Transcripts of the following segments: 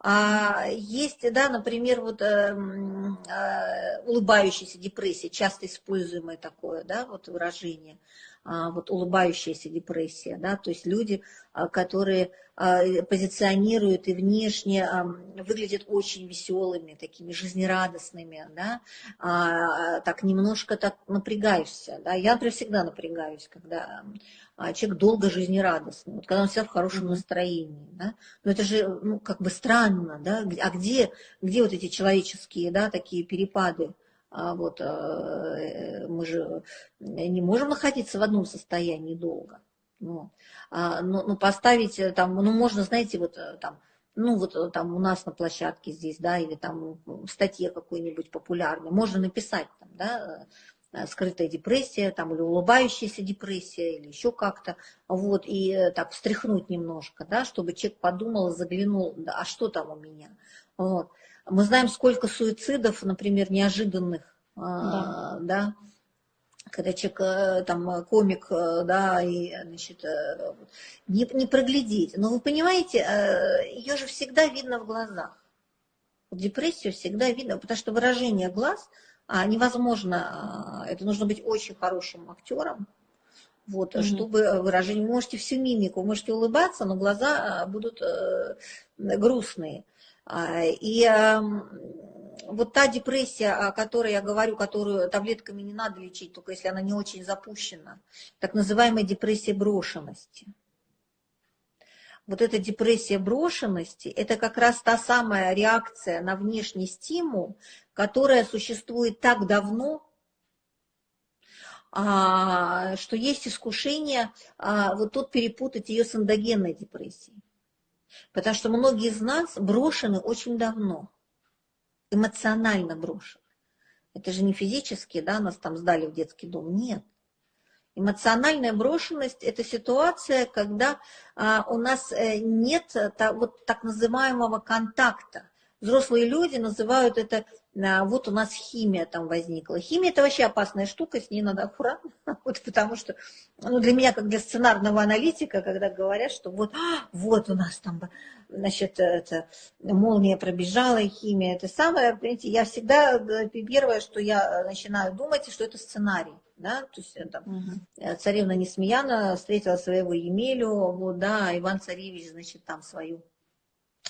А есть, да, например, вот э, э, улыбающаяся депрессия, часто используемое такое, да, вот выражение, вот улыбающаяся депрессия, да, то есть люди, а, которые а, позиционируют и внешне а, выглядят очень веселыми, такими жизнерадостными, да, а, так немножко так напрягаешься, да, я, например, всегда напрягаюсь, когда а человек долго жизнерадостный, вот когда он всегда в хорошем настроении, да, но это же, ну, как бы странно, да, а где, где вот эти человеческие, да, такие перепады, а вот э, мы же не можем находиться в одном состоянии долго, ну, а, ну, ну поставить э, там, ну, можно, знаете, вот э, там, ну вот там у нас на площадке здесь, да, или там в статье какой-нибудь популярной, можно написать там, да, Э, скрытая депрессия, там, или улыбающаяся депрессия, или еще как-то, вот, и э, так встряхнуть немножко, да, чтобы человек подумал, заглянул, да, а что там у меня, вот. Мы знаем, сколько суицидов, например, неожиданных, да, да когда человек, э, там, комик, да, и, значит, не, не проглядеть. Но вы понимаете, ее же всегда видно в глазах. Депрессию всегда видно, потому что выражение глаз – а, невозможно, это нужно быть очень хорошим актером, вот, mm-hmm. чтобы выражение, вы можете всю мимику, вы можете улыбаться, но глаза будут э, грустные. И вот та депрессия, о которой я говорю, которую таблетками не надо лечить, только если она не очень запущена, так называемая депрессия брошенности – вот эта депрессия брошенности, это как раз та самая реакция на внешний стимул, которая существует так давно, а, что есть искушение а, вот тут перепутать ее с эндогенной депрессией. Потому что многие из нас брошены очень давно, эмоционально брошены. Это же не физически, да, нас там сдали в детский дом, нет. Эмоциональная брошенность – это ситуация, когда а, у нас э, нет та, вот так называемого контакта. Взрослые люди называют это, а, вот у нас химия там возникла. Химия – это вообще опасная штука, с ней надо аккуратно, вот, потому что ну, для меня, как для сценарного аналитика, когда говорят, что вот, а, вот у нас там, значит, это, молния пробежала, химия – это самое, понимаете, я всегда, э, первое, что я начинаю думать, что это сценарий да, то есть там, угу. царевна Несмеяна встретила своего Емелю, вот, да, Иван Царевич, значит, там свою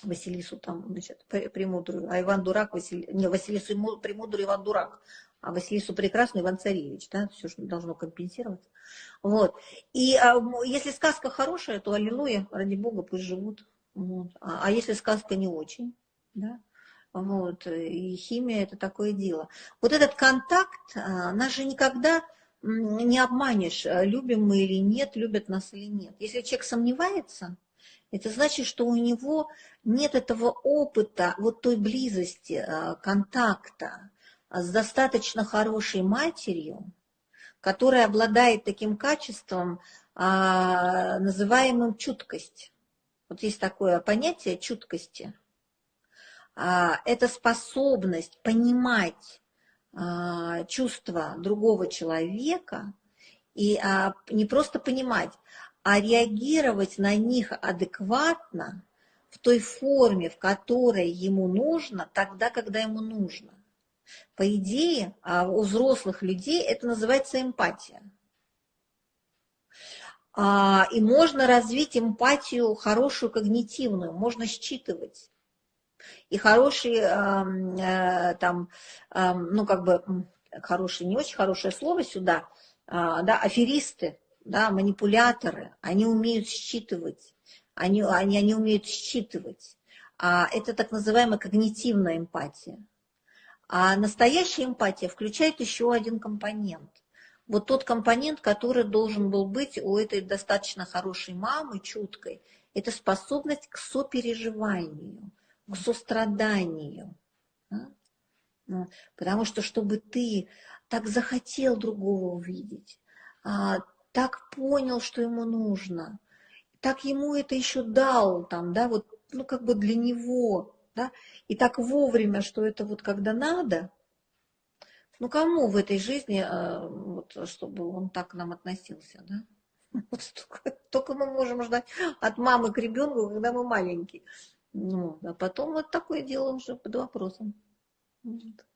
Василису там, значит, премудрую, а Иван Дурак, Васили... не, Василису премудрую, Иван Дурак, а Василису прекрасный Иван Царевич, да, все что должно компенсироваться. Вот. И а, если сказка хорошая, то аллилуйя, ради Бога, пусть живут. Вот. А, а если сказка не очень, да, вот, и химия это такое дело. Вот этот контакт, а, нас же никогда не обманешь, любим мы или нет, любят нас или нет. Если человек сомневается, это значит, что у него нет этого опыта, вот той близости, э, контакта с достаточно хорошей матерью, которая обладает таким качеством, а, называемым чуткость. Вот есть такое понятие чуткости. А, это способность понимать а, чувства другого человека и а, не просто понимать, а реагировать на них адекватно в той форме, в которой ему нужно, тогда, когда ему нужно. По идее, а, у взрослых людей это называется эмпатия. И можно развить эмпатию хорошую, когнитивную, можно считывать и хорошие э, там, ну как бы, хорошие, не очень хорошее слово сюда, а, да, аферисты, да, манипуляторы, они умеют считывать, они, они, они умеют считывать. А это так называемая когнитивная эмпатия. А настоящая эмпатия включает еще один компонент. Вот тот компонент, который должен был быть у этой достаточно хорошей мамы, чуткой, это способность к сопереживанию к состраданию. Да? Ну, потому что, чтобы ты так захотел другого увидеть, а, так понял, что ему нужно, так ему это еще дал, там, да, вот, ну, как бы для него, да, и так вовремя, что это вот когда надо, ну, кому в этой жизни, а, вот, чтобы он так к нам относился, да? Вот только, только мы можем ждать от мамы к ребенку, когда мы маленькие. Ну, а потом вот такое дело уже под вопросом. Вот.